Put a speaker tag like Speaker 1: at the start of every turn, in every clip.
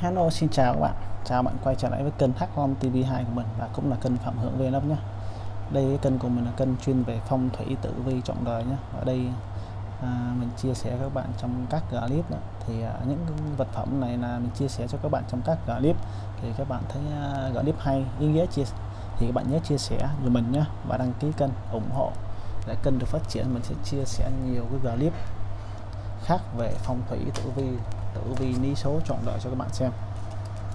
Speaker 1: Hello xin chào các bạn. Chào bạn quay trở lại với kênh Hắc Long TV2 của mình và cũng là kênh Phạm Hưởng Vlog nhé. Đây cái kênh của mình là kênh chuyên về phong thủy tử vi trọng đời nhé. Ở đây à, mình chia sẻ các bạn trong các clip đó. thì à, những vật phẩm này là mình chia sẻ cho các bạn trong các clip thì các bạn thấy à, clip hay ý nghĩa chia thì các bạn nhớ chia sẻ cho mình nhé và đăng ký kênh ủng hộ để kênh được phát triển. Mình sẽ chia sẻ nhiều cái clip khác về phong thủy tử vi tử vi ní số chọn đời cho các bạn xem.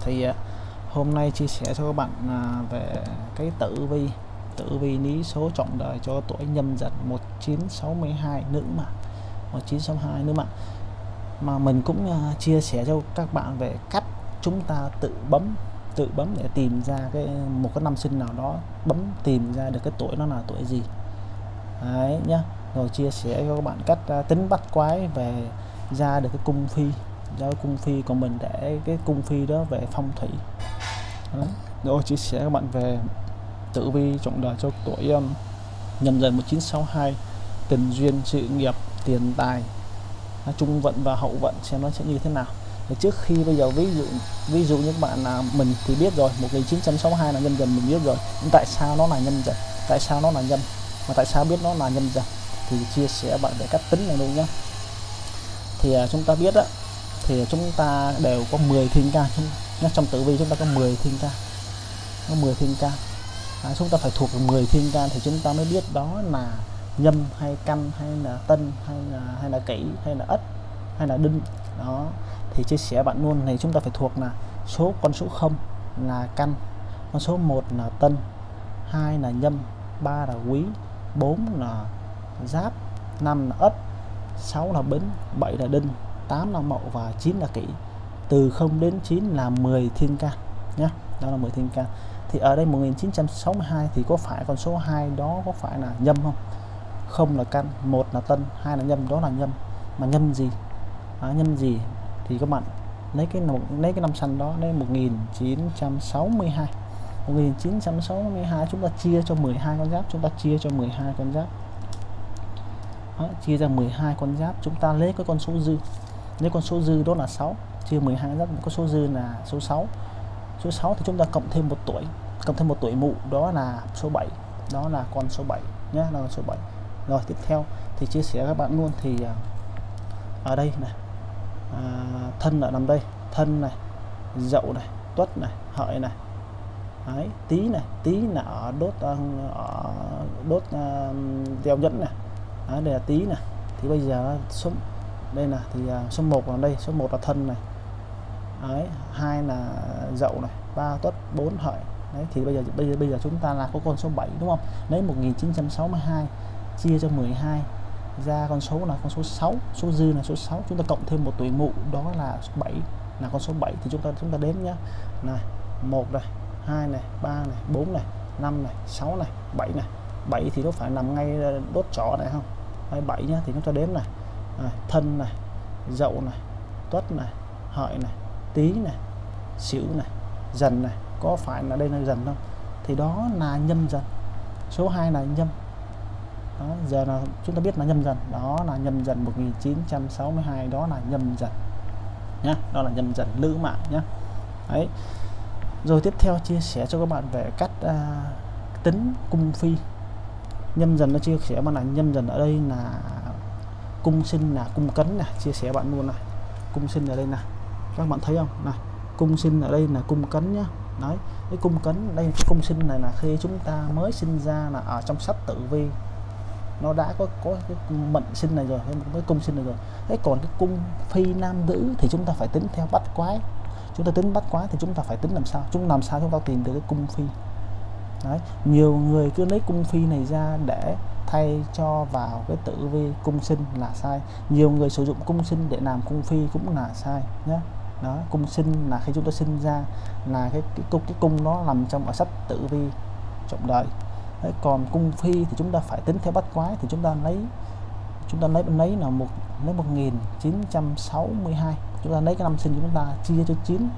Speaker 1: Thì à, hôm nay chia sẻ cho các bạn à, về cái tử vi. Tử vi lý số trọng đời cho tuổi nhâm dần 1962 nữ mà. 1962 nữ mà. Mà mình cũng uh, chia sẻ cho các bạn về cách chúng ta tự bấm tự bấm để tìm ra cái một cái năm sinh nào đó bấm tìm ra được cái tuổi nó là tuổi gì. Đấy nhá. Rồi chia sẻ cho các bạn cách uh, tính bắt quái về ra được cái cung phi cho cung phi của mình để cái cung phi đó về phong thủy. Đó. rồi chia sẻ các bạn về tử vi trọng đời cho tuổi um, nhâm dần 1962 tình duyên sự nghiệp tiền tài. Trung vận và hậu vận xem nó sẽ như thế nào. Thì trước khi bây giờ ví dụ ví dụ những bạn là mình thì biết rồi 1962 là nhân dần mình biết rồi. Nhưng tại sao nó là nhân dần? Tại sao nó là nhân? mà tại sao biết nó là nhân dần? Thì chia sẻ bạn về cách tính này luôn nhé thì uh, chúng ta biết á thì chúng ta đều có 10 thiên can trong tử vi chúng ta có 10 thiên can có 10 thiên can à, chúng ta phải thuộc 10 thiên can thì chúng ta mới biết đó là nhâm hay căn hay là tân hay là hay là kỷ hay là ất hay là đinh. Đó. Thì chia sẻ bạn luôn này chúng ta phải thuộc là số con số 0 là căn con số 1 là tân hai là nhâm ba là quý 4 là giáp 5 là ất 6 là bính 7 là đinh. 8 là mậu và 9 là kỷ. Từ 0 đến 9 là 10 thiên can nhé đó là 10 thiên can thì ở đây 1962 thì có phải con số 2 đó có phải là nhâm không? Không là căn một là tân hai là nhâm đó là nhâm. Mà nhâm gì? À, nhâm gì? Thì các bạn lấy cái lấy cái năm xanh đó lấy 1962 1962 chúng ta chia cho 12 con giáp chúng ta chia cho 12 con giáp. Đó, chia ra 12 con giáp chúng ta lấy cái con số dư nếu con số dư đó là 6 chia 12 rất có số dư là số 6 số 6 thì chúng ta cộng thêm một tuổi cộng thêm một tuổi mụ đó là số 7 đó là con số 7 nhé là con số 7 rồi tiếp theo thì chia sẻ các bạn luôn thì à, ở đây này à, thân ở nằm đây thân này dậu này tuất này hợi này. Đấy, tí này tí là ở đốt à, ở đốt à, uh, đeo nhẫn này. Đấy, đây là tí này. Thì bây giờ số đây là thì à, số 1 là đây, số 1 là thân này. Đấy, hai là dậu này, ba tuất, bốn hợi. Đấy, thì bây giờ bây giờ bây giờ chúng ta là có con số 7 đúng không? Lấy 1962 chia cho 12 ra con số là con số 6 số dư là số 6 chúng ta cộng thêm một tuổi mụ, đó là 7 là con số 7 thì chúng ta chúng ta đếm nhá. Này, một này, hai này, ba này, bốn này, năm này, sáu này 7 này. 7 thì nó phải nằm ngay à, đốt trỏ này, không? Đây 7 nhá, thì chúng ta đếm này à, thân này dậu này tuất này hợi này tý này sửu này dần này có phải là đây là dần không? Thì đó là nhâm dần. Số 2 là nhâm. Đó, giờ là chúng ta biết là nhâm dần. Đó là nhâm dần 1962 đó là nhâm dần nhá. Đó là nhâm dần lữ mạng nhá. Đấy. Rồi tiếp theo chia sẻ cho các bạn về cách à, tính cung phi. Nhâm dần nó chia sẻ mà là nhâm dần ở đây là cung sinh là cung cấn này chia sẻ bạn luôn này. Cung sinh ở đây này các bạn thấy không? Này, cung sinh ở đây là cung cấn nhá. Đấy, cái cung cấn đây, cái cung sinh này là khi chúng ta mới sinh ra là ở trong sách tử vi, nó đã có có cái mệnh sinh này rồi, cái cung sinh này rồi. Thế còn cái cung phi nam nữ thì chúng ta phải tính theo bắt quái. Chúng ta tính bắt quái thì chúng ta phải tính làm sao? Chúng làm sao chúng ta tìm được cái cung phi? Đấy, nhiều người cứ lấy cung phi này ra để thay cho vào cái tử vi cung sinh là sai. Nhiều người sử dụng cung sinh để làm cung phi cũng là sai nhé đó cung sinh là khi chúng ta sinh ra là cái cái cung cái cung nó nằm trong ở sách tử vi trọng đời. Đấy, còn cung phi thì chúng ta phải tính theo bát quái thì chúng ta lấy chúng ta lấy bên lấy là một lấy 1962 chúng ta lấy cái năm sinh chúng ta chia cho 9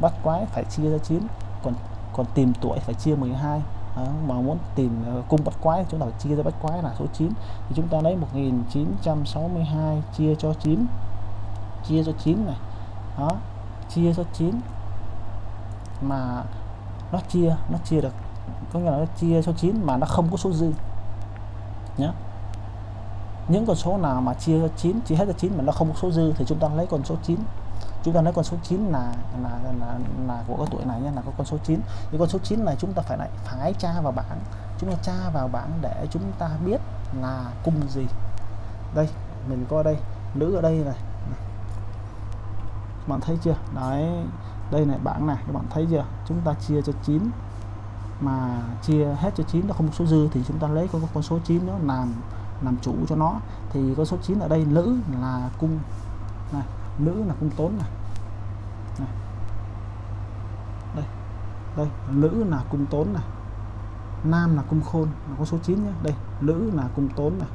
Speaker 1: bát quái phải chia cho 9 còn còn tìm tuổi phải chia 12 đó, mà muốn tìm ờ, cung bắt quái chúng ta phải chia ra bắt quái là số 9 thì chúng ta lấy 1962 chia cho 9 chia cho 9 này. Đó chia cho 9 mà nó chia nó chia được có nghĩa là nó chia cho 9 mà nó không có số dư. Nhé những con số nào mà chia cho 9 chia hết cho 9 mà nó không có số dư thì chúng ta lấy con số 9 chúng ta lấy con số 9 là là là, là của cái tuổi này nhé là có con số 9 thì con số 9 này chúng ta phải lại phải tra vào bảng. Chúng ta tra vào bảng để chúng ta biết là cung gì. Đây mình coi đây. Nữ ở đây này. Bạn thấy chưa? Đấy đây này bảng này. Các bạn thấy chưa? Chúng ta chia cho 9 mà chia hết cho 9 nó không số dư thì chúng ta lấy con con số 9 nó làm làm chủ cho nó. Thì con số 9 ở đây nữ là cung nữ là cung tốn này, này. đây. Đây nữ là cung tốn này. Nam là cung khôn nó có số 9 nhé. Đây nữ là cung tốn này.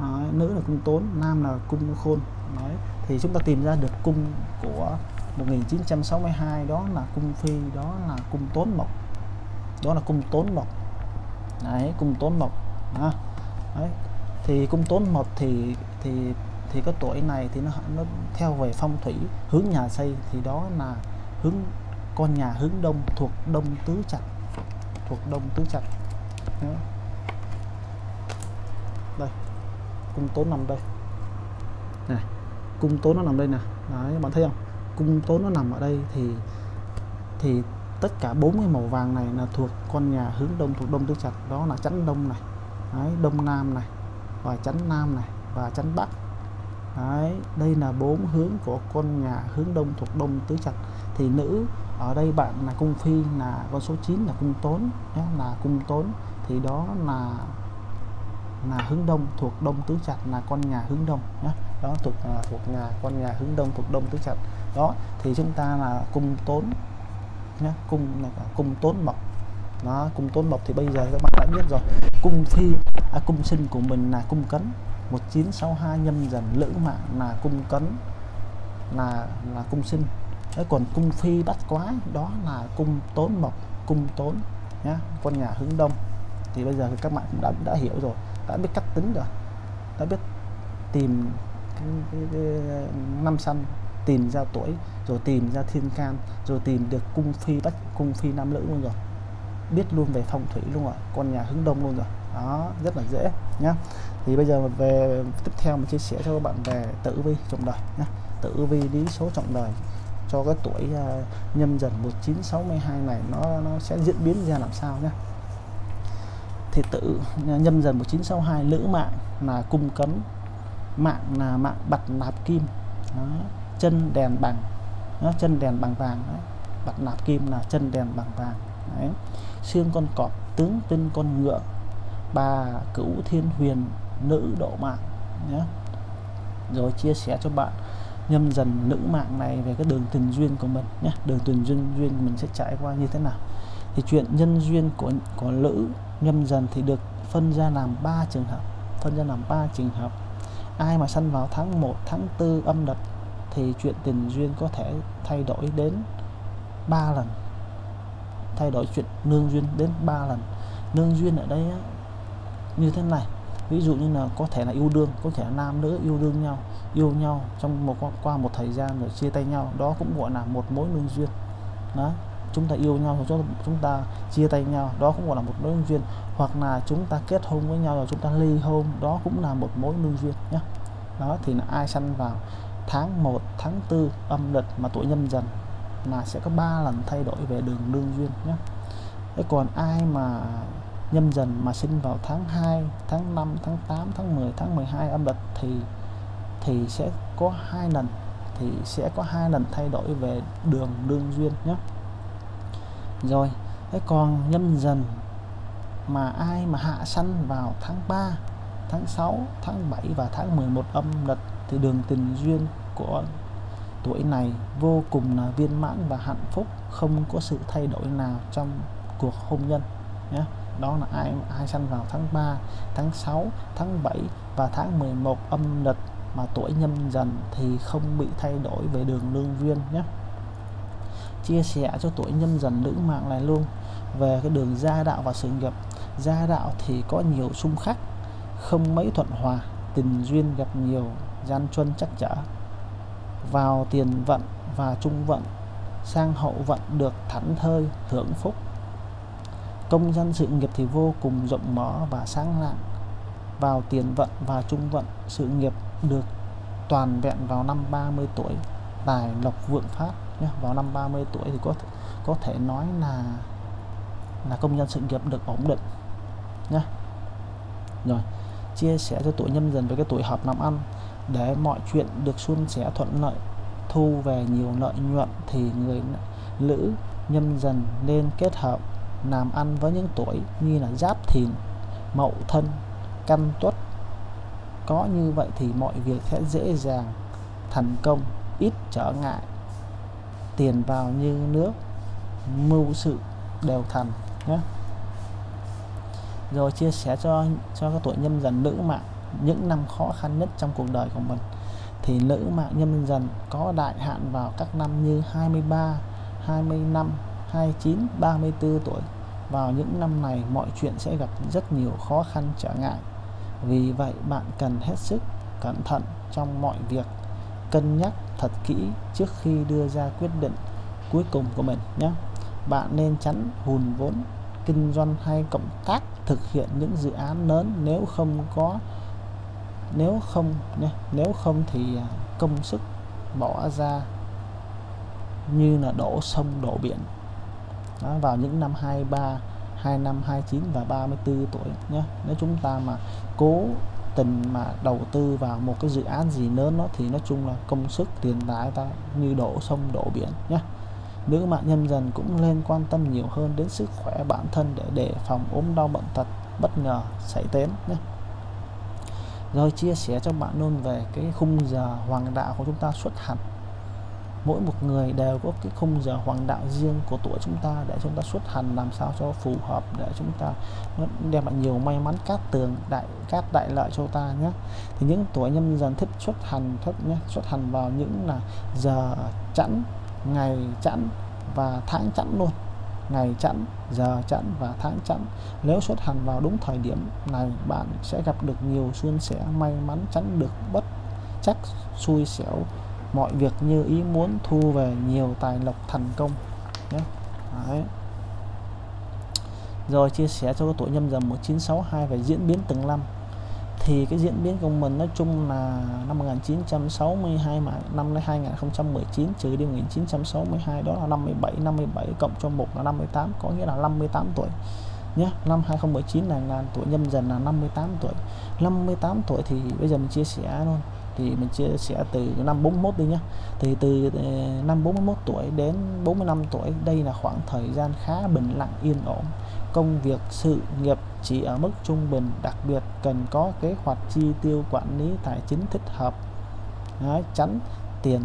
Speaker 1: Đấy, nữ là cung tốn nam là cung khôn. Đấy. thì chúng ta tìm ra được cung của 1962 đó là cung phi đó là cung tốn mộc. Đó là cung tốn mộc. Đấy cung tốn mộc. Đó. đấy thì cung tốn mộc thì thì thì cái tuổi này thì nó nó theo về phong thủy hướng nhà xây thì đó là hướng con nhà hướng đông thuộc đông tứ trạch thuộc đông tứ trạch. Đây cung tốn nằm đây. Này cung tốn nó nằm đây nè. Đấy bạn thấy không? Cung tốn nó nằm ở đây thì thì tất cả bốn cái màu vàng này là thuộc con nhà hướng đông thuộc đông tứ trạch. Đó là chắn đông này. Đấy, đông nam này và chắn nam này và chắn bắc đấy đây là bốn hướng của con nhà hướng đông thuộc đông tứ trạch. Thì nữ ở đây bạn là cung phi là con số 9 là cung tốn nhé, là cung tốn. Thì đó là là hướng đông thuộc đông tứ trạch là con nhà hướng đông nhé. Đó thuộc là thuộc nhà con nhà hướng đông thuộc đông tứ trạch. Đó thì chúng ta là cung tốn nhé cung là cung tốn mộc. Đó cung tốn mộc thì bây giờ các bạn đã biết rồi. Cung phi à, cung sinh của mình là cung cấn. 1962 nhâm dần lữ mạng là cung cấn là là cung sinh. Đấy, còn cung phi bắt quái đó là cung tốn mộc cung tốn nhá con nhà hướng đông. Thì bây giờ thì các bạn cũng đã đã hiểu rồi đã biết cách tính rồi đã biết tìm cái, cái, cái năm sanh tìm ra tuổi rồi tìm ra thiên can rồi tìm được cung phi bách cung phi nam nữ luôn rồi. Biết luôn về phong thủy luôn rồi con nhà hướng đông luôn rồi. Đó rất là dễ nhá thì bây giờ về tiếp theo mình chia sẻ cho các bạn về tử vi trọng đời nhé tử vi lý số trọng đời cho cái tuổi uh, nhâm dần 1962 này nó nó sẽ diễn biến ra làm sao nhé thì tự à, nhâm dần 1962 lữ mạng là cung cấm mạng là mạng bạch nạp kim đó. chân đèn bằng đó. chân đèn bằng vàng đó. bạch nạp kim là chân đèn bằng vàng đấy. xương con cọp tướng tinh con ngựa bà cửu thiên huyền nữ độ mạng nhé. Rồi chia sẻ cho bạn nhâm dần nữ mạng này về cái đường tình duyên của mình nhé. Đường tình duyên duyên mình sẽ trải qua như thế nào. Thì chuyện nhân duyên của của nữ nhâm dần thì được phân ra làm ba trường hợp phân ra làm ba trường hợp. Ai mà sanh vào tháng 1 tháng 4 âm lịch thì chuyện tình duyên có thể thay đổi đến 3 lần. Thay đổi chuyện nương duyên đến 3 lần. Nương duyên ở đây á, như thế này ví dụ như là có thể là yêu đương, có thể là nam nữ yêu đương nhau, yêu nhau trong một, qua một thời gian rồi chia tay nhau, đó cũng gọi là một mối lương duyên. Đó, chúng ta yêu nhau rồi chúng ta chia tay nhau, đó cũng gọi là một mối nương duyên. Hoặc là chúng ta kết hôn với nhau rồi chúng ta ly hôn, đó cũng là một mối lương duyên nhé đó, thì là ai sanh vào tháng 1 tháng 4 âm lịch mà tuổi nhâm dần là sẽ có 3 lần thay đổi về đường lương duyên nhé thế còn ai mà nhâm dần mà sinh vào tháng 2 tháng 5 tháng 8 tháng 10 tháng 12 âm lịch thì thì sẽ có hai lần, thì sẽ có hai lần thay đổi về đường đương duyên nhé. Rồi, thế còn nhâm dần mà ai mà hạ sanh vào tháng 3 tháng 6 tháng 7 và tháng 11 âm lịch thì đường tình duyên của tuổi này vô cùng là viên mãn và hạnh phúc, không có sự thay đổi nào trong cuộc hôn nhân nhé đó là ai ai sanh vào tháng 3 tháng 6 tháng 7 và tháng 11 âm lịch mà tuổi nhâm dần thì không bị thay đổi về đường lương duyên nhé. Chia sẻ cho tuổi nhâm dần nữ mạng này luôn. Về cái đường gia đạo và sự nghiệp, gia đạo thì có nhiều xung khắc, không mấy thuận hòa, tình duyên gặp nhiều, gian truân chắc trở. Vào tiền vận và trung vận, sang hậu vận được thảnh thơi hưởng phúc công dân sự nghiệp thì vô cùng rộng mở và sáng lạng. Vào tiền vận và trung vận, sự nghiệp được toàn vẹn vào năm 30 tuổi. Tài lộc vượng phát nhé. vào năm 30 tuổi thì có thể có thể nói là là công nhân sự nghiệp được ổn định nhé. Rồi, chia sẻ cho tuổi nhâm dần với cái tuổi hợp làm ăn. Để mọi chuyện được suôn sẻ thuận lợi, thu về nhiều lợi nhuận thì người nữ nhâm dần nên kết hợp làm ăn với những tuổi như là giáp thìn, mậu thân căn tuất. Có như vậy thì mọi việc sẽ dễ dàng, thành công, ít trở ngại. Tiền vào như nước, mưu sự đều thành, nhé. Rồi chia sẻ cho cho các tuổi nhâm dần nữ mạng, những năm khó khăn nhất trong cuộc đời của mình. Thì nữ mạng nhâm dần có đại hạn vào các năm như 23 25 29 34 tuổi. Vào những năm này, mọi chuyện sẽ gặp rất nhiều khó khăn trở ngại. Vì vậy, bạn cần hết sức cẩn thận trong mọi việc. Cân nhắc thật kỹ trước khi đưa ra quyết định cuối cùng của mình nhé. Bạn nên tránh hùn vốn, kinh doanh hay cộng tác thực hiện những dự án lớn nếu không có, nếu không nếu không thì à, công sức bỏ ra như là đổ sông, đổ biển đó, vào những năm 23 25 29 và 34 tuổi nhé nếu chúng ta mà cố tình mà đầu tư vào một cái dự án gì lớn nó thì nói chung là công sức tiền tài ta như đổ sông đổ biển nhé nữ mạng nhân dần cũng nên quan tâm nhiều hơn đến sức khỏe bản thân để đề phòng ốm đau bệnh tật bất ngờ xảy đến nhé rồi chia sẻ cho bạn luôn về cái khung giờ hoàng đạo của chúng ta xuất hành mỗi một người đều có cái khung giờ hoàng đạo riêng của tuổi chúng ta để chúng ta xuất hành làm sao cho phù hợp, để chúng ta đem lại nhiều may mắn, cát tường, đại, cát đại lợi cho ta nhé. Thì những tuổi nhâm dần thích xuất hành, thích nhé, xuất hành vào những là giờ chẵn, ngày chẵn và tháng chẵn luôn. Ngày chẵn, giờ chẵn và tháng chẵn. Nếu xuất hành vào đúng thời điểm này, bạn sẽ gặp được nhiều suôn sẻ, may mắn tránh được bất chắc, xui xẻo mọi việc như ý muốn thu về nhiều tài lộc thành công nhé. Đấy. rồi chia sẻ cho tuổi nhâm dần 1962 về diễn biến từng năm. Thì cái diễn biến của mình nói chung là năm 1962 mà năm 2019 trừ đi 1962 đó là 57 57 cộng cho 1 là 58 có nghĩa là 58 tuổi nhé. Năm 2019 này là tuổi nhâm dần là 58 tuổi. 58 tuổi thì bây giờ mình chia sẻ luôn thì mình chia sẻ từ năm 41 đi nhé thì từ ờ, năm 41 tuổi đến 45 tuổi đây là khoảng thời gian khá bình lặng yên ổn. Công việc sự nghiệp chỉ ở mức trung bình đặc biệt cần có kế hoạch chi tiêu quản lý tài chính thích hợp Đấy, tránh tiền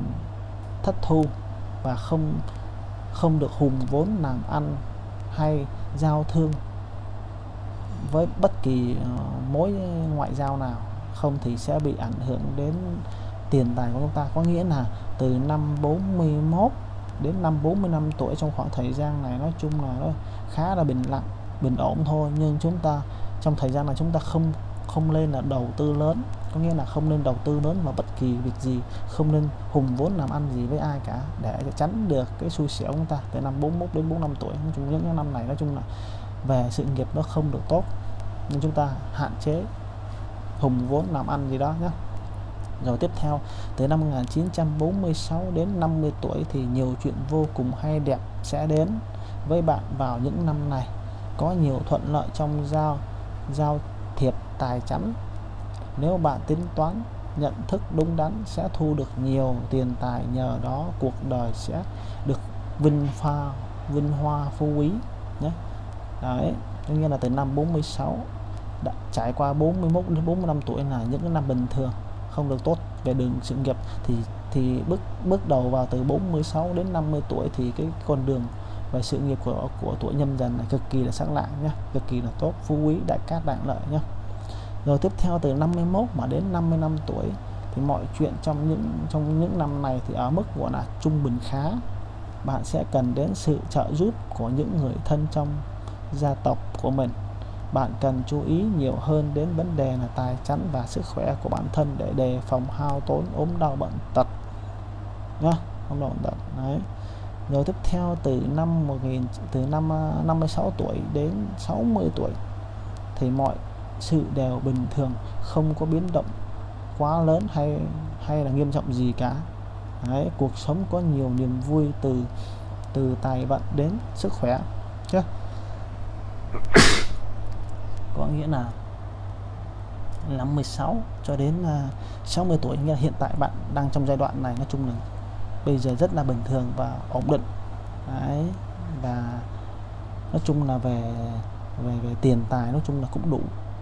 Speaker 1: thất thu và không không được hùng vốn làm ăn hay giao thương với bất kỳ uh, mối ngoại giao nào không thì sẽ bị ảnh hưởng đến tiền tài của chúng ta. Có nghĩa là từ năm 41 đến năm 45 tuổi trong khoảng thời gian này, nói chung là nó khá là bình lặng, bình ổn thôi. Nhưng chúng ta, trong thời gian này chúng ta không không lên là đầu tư lớn. Có nghĩa là không nên đầu tư lớn vào bất kỳ việc gì, không nên hùng vốn làm ăn gì với ai cả để tránh được cái xui xẻo của chúng ta từ năm 41 đến 45 tuổi. Nói chung những năm này nói chung là về sự nghiệp nó không được tốt. Nên chúng ta hạn chế hùng vốn làm ăn gì đó nhé rồi tiếp theo, từ năm 1946 đến 50 tuổi thì nhiều chuyện vô cùng hay đẹp sẽ đến với bạn vào những năm này. Có nhiều thuận lợi trong giao giao thiệp tài chắn nếu bạn tính toán, nhận thức đúng đắn sẽ thu được nhiều tiền tài, nhờ đó cuộc đời sẽ được vinh pha, vinh hoa phú quý nhé. Đấy tất nhiên là từ năm 46 đã trải qua 41 đến 45 tuổi là những cái năm bình thường, không được tốt về đường sự nghiệp. Thì thì bước bước đầu vào từ 46 đến 50 tuổi thì cái con đường về sự nghiệp của của tuổi nhâm dần này cực kỳ là sáng lạng nhé cực kỳ là tốt, phú quý, đại cát, đại lợi nhé rồi tiếp theo từ 51 mà đến 55 tuổi thì mọi chuyện trong những trong những năm này thì ở mức gọi là trung bình khá. Bạn sẽ cần đến sự trợ giúp của những người thân trong gia tộc của mình bạn cần chú ý nhiều hơn đến vấn đề là tài chánh và sức khỏe của bản thân để đề phòng hao tốn ốm đau bệnh tật nhá. Không bệnh tật đấy. Rồi tiếp theo từ năm 1000 từ năm à, 56 tuổi đến 60 tuổi thì mọi sự đều bình thường không có biến động quá lớn hay hay là nghiêm trọng gì cả. Đấy, cuộc sống có nhiều niềm vui từ từ tài vận đến sức khỏe chứ nghĩa là năm 16 cho đến à, 60 tuổi. Nghĩa là hiện tại bạn đang trong giai đoạn này nói chung là bây giờ rất là bình thường và ổn định. Đấy, và nói chung là về về về tiền tài nói chung là cũng đủ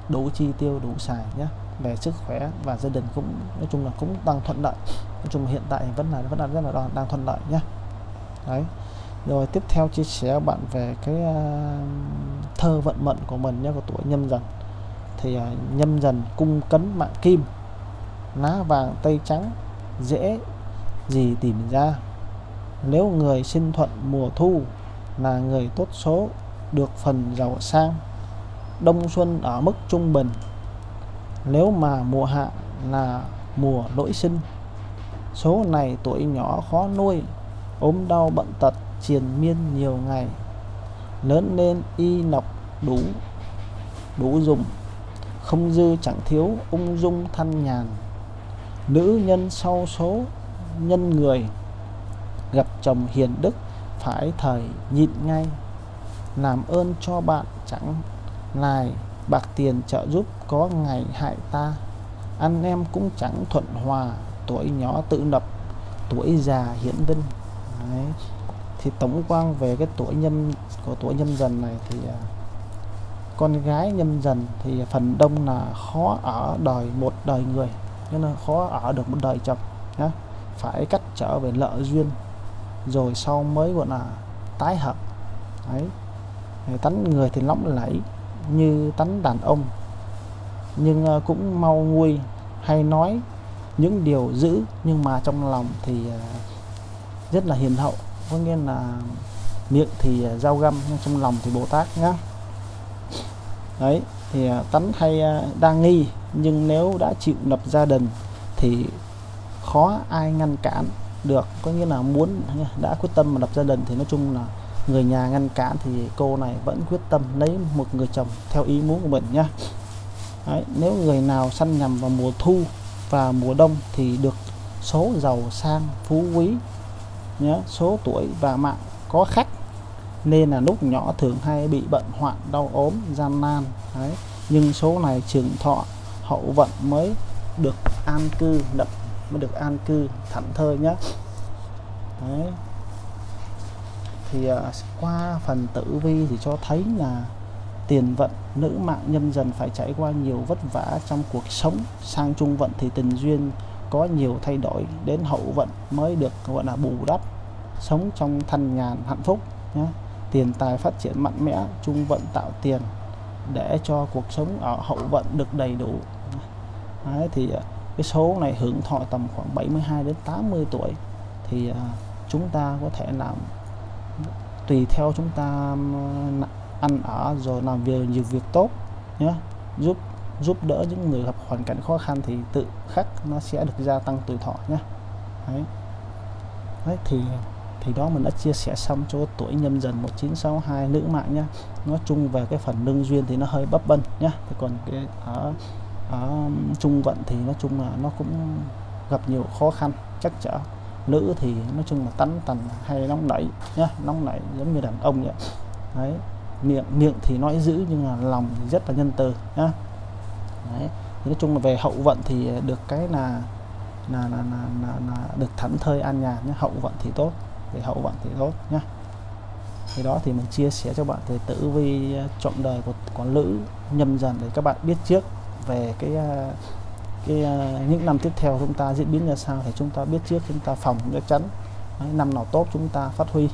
Speaker 1: đủ chi tiêu đủ xài nhé về sức khỏe và gia đình cũng nói chung là cũng đang thuận lợi. Nói chung là hiện tại vẫn là vẫn là rất là đang, đang thuận lợi nhé đấy rồi tiếp theo chia sẻ bạn về cái uh, thơ vận mệnh của mình nhé của tuổi nhâm dần. Thì uh, nhâm dần cung cấn mạng kim lá vàng tây trắng dễ gì tìm ra. Nếu người sinh thuận mùa thu là người tốt số được phần giàu sang đông xuân ở mức trung bình. Nếu mà mùa hạ là mùa lỗi sinh số này tuổi nhỏ khó nuôi ốm đau bận tật triền miên nhiều ngày, lớn lên y nọc đủ đủ dùng, không dư chẳng thiếu ung dung thanh nhàn. Nữ nhân sau số nhân người, gặp chồng hiền đức phải thời nhịn ngay. Làm ơn cho bạn chẳng lại bạc tiền trợ giúp có ngày hại ta. Anh em cũng chẳng thuận hòa, tuổi nhỏ tự lập, tuổi già hiển vinh. Đấy thì tổng quan về cái tuổi nhâm, của tuổi nhâm dần này thì à, con gái nhâm dần thì phần đông là khó ở đời một đời người nên là khó ở được một đời chồng, nhá. Phải cắt trở về lợ duyên, rồi sau mới gọi là tái hợp, đấy. Tánh người thì lóng lẫy như tánh đàn ông, nhưng à, cũng mau nguôi, hay nói những điều dữ nhưng mà trong lòng thì à, rất là hiền hậu có nghĩa là miệng thì à, dao găm nhưng trong lòng thì bồ tát nhá. Đấy thì à, tánh hay à, đa nghi nhưng nếu đã chịu lập gia đình thì khó ai ngăn cản được. Có nghĩa là muốn đã quyết tâm mà lập gia đình thì nói chung là người nhà ngăn cản thì cô này vẫn quyết tâm lấy một người chồng theo ý muốn của mình nhá. Đấy, nếu người nào săn nhầm vào mùa thu và mùa đông thì được số giàu sang phú quý nhé số tuổi và mạng có khách nên là lúc nhỏ thường hay bị bệnh hoạn đau ốm gian nan Đấy. nhưng số này trường thọ hậu vận mới được an cư đậm mới được an cư thảnh thơi nhé Đấy thì uh, qua phần tử vi thì cho thấy là tiền vận nữ mạng nhân dần phải trải qua nhiều vất vả trong cuộc sống sang trung vận thì tình duyên có nhiều thay đổi đến hậu vận mới được gọi là bù đắp sống trong thanh nhàn hạnh phúc nhé tiền tài phát triển mạnh mẽ trung vận tạo tiền để cho cuộc sống ở hậu vận được đầy đủ Đấy, thì à, cái số này hưởng thọ tầm khoảng 72 đến 80 tuổi thì à, chúng ta có thể làm tùy theo chúng ta à, ăn ở rồi làm việc nhiều việc tốt nhé giúp giúp đỡ những người gặp hoàn cảnh khó khăn thì tự khắc nó sẽ được gia tăng tuổi thọ nhé. Đấy. đấy, thì thì đó mình đã chia sẻ xong cho tuổi nhâm dần 1962 nữ mạng nhá nói chung về cái phần lương duyên thì nó hơi bấp bênh nhá thì còn cái ở ở trung vận thì nói chung là nó cũng gặp nhiều khó khăn chắc chở nữ thì nói chung là tánh tần hay nóng nảy nhá nóng nảy giống như đàn ông vậy. Đấy, miệng miệng thì nói dữ nhưng là lòng thì rất là nhân từ nhá đấy. Nói chung là về hậu vận thì được cái là là, là, là, là, là được thảnh thơi an nhàn nhé hậu vận thì tốt thì hậu vận thì tốt nhá. Thì đó thì mình chia sẻ cho bạn về tử vi à, chọn đời của của nữ nhâm dần để các bạn biết trước về cái à, cái à, những năm tiếp theo chúng ta diễn biến ra sao thì chúng ta biết trước chúng ta phòng chắc chắn. Đấy, năm nào tốt chúng ta phát huy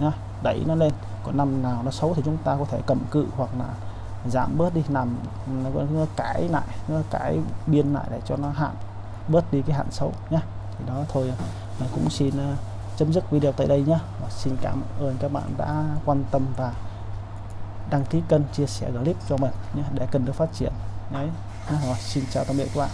Speaker 1: nhá, đẩy nó lên. Còn năm nào nó xấu thì chúng ta có thể cầm cự hoặc là giảm bớt đi nằm nó, nó cải lại nó cải biên lại để cho nó hạn bớt đi cái hạn xấu nhá. Thì đó thôi mình cũng xin uh, chấm dứt video tại đây nhé và xin cảm ơn các bạn đã quan tâm và đăng ký kênh chia sẻ clip cho mình nhé để kênh được phát triển. Đấy. Rồi xin chào tạm biệt các bạn.